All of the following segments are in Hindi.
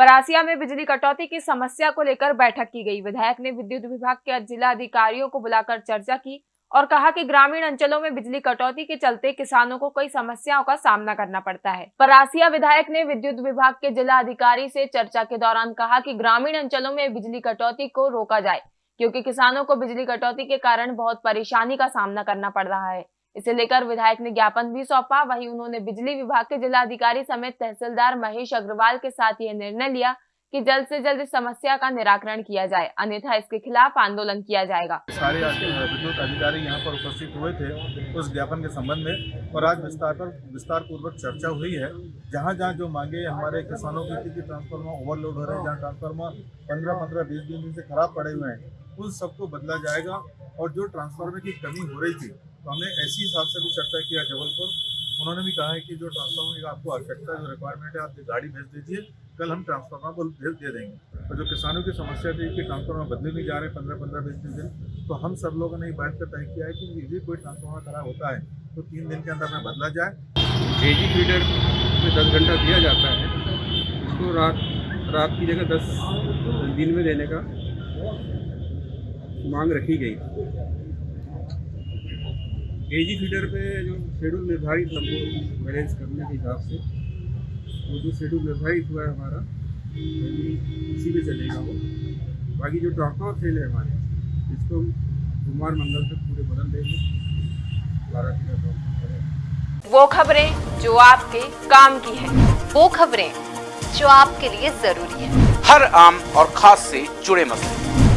परासिया में बिजली कटौती की समस्या को लेकर बैठक की गई। विधायक ने विद्युत विभाग के जिला अधिकारियों को बुलाकर चर्चा की और कहा कि ग्रामीण अंचलों में बिजली कटौती के चलते किसानों को कई समस्याओं का सामना करना पड़ता है। परासिया विधायक ने विद्युत विभाग के जिला अधिकारी से चर्चा के दौरान कहा कि ग्रामीण अंचलों में बिजली कटौती को रोका जाए, क्योंकि किसानों को बिजली कटौती के कारण बहुत परेशानी का सामना करना पड़ रहा है। इसे लेकर विधायक ने ज्ञापन भी सौंपा। वहीं उन्होंने बिजली विभाग के जिलाधिकारी समेत तहसीलदार महेश अग्रवाल के साथ यह निर्णय लिया कि जल्द से जल्द इस समस्या का निराकरण किया जाए, अन्यथा इसके खिलाफ आंदोलन किया जाएगा। सारे विद्युत अधिकारी यहाँ पर उपस्थित हुए थे उस ज्ञापन के संबंध में और आज विस्तार पर विस्तार पूर्वक चर्चा हुई है। जहाँ जहाँ जो मांगे हमारे किसानों की थी कि ट्रांसफार्मर ओवरलोड हो रहे हैं, जहाँ ट्रांसफार्मर पंद्रह पंद्रह बीस बीस दिन से खराब पड़े हुए हैं, उन सबको बदला जाएगा और जो ट्रांसफार्मर की कमी हो रही थी तो हमने ऐसी हिसाब से भी चर्चा किया जबलपुर। उन्होंने भी कहा है कि जो ट्रांसफार्मर की आपको आवश्यकता जो रिक्वायरमेंट है, आप गाड़ी भेज दीजिए, कल हम ट्रांसफार्मर को भेज दे देंगे। और जो किसानों की समस्या थी कि ट्रांसफार्मर बदले नहीं जा रहे पंद्रह पंद्रह बीस दिन तो हम सब लोगों ने ये बात कर तय किया है कि यदि कोई ट्रांसफार्मर खराब होता है तो तीन दिन के अंदर में बदला जाए। एजी फीडर में दस घंटा दिया जाता है, उसको रात रात की जगह दस दिन में देने का मांग रखी गई। एजी फीडर पे जो शेड्यूल निर्धारित हमको बैलेंस करने के हिसाब से वो जो शेड्यूल निर्धारित हुआ है हमारा उसी पे चलेगा वो। बाकी जो ट्रांसफार्मर सेल है हमारे इसको हम सोमवार मंगल तक पूरे बदल देंगे। बारह फीडर ट्रांसफार्मर वो खबरें जो आपके काम की है। वो खबरें जो आपके लिए ज़रूरी है। हर आम और खास से जुड़े मसले।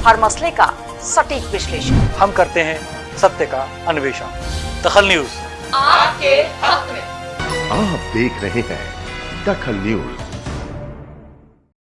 हर मसले का सटीक विश्लेषण। हम करते हैं सत्य का अन्वेषण। दखल न्यूज़। आपके हक में। आप देख रहे हैं दखल न्यूज़।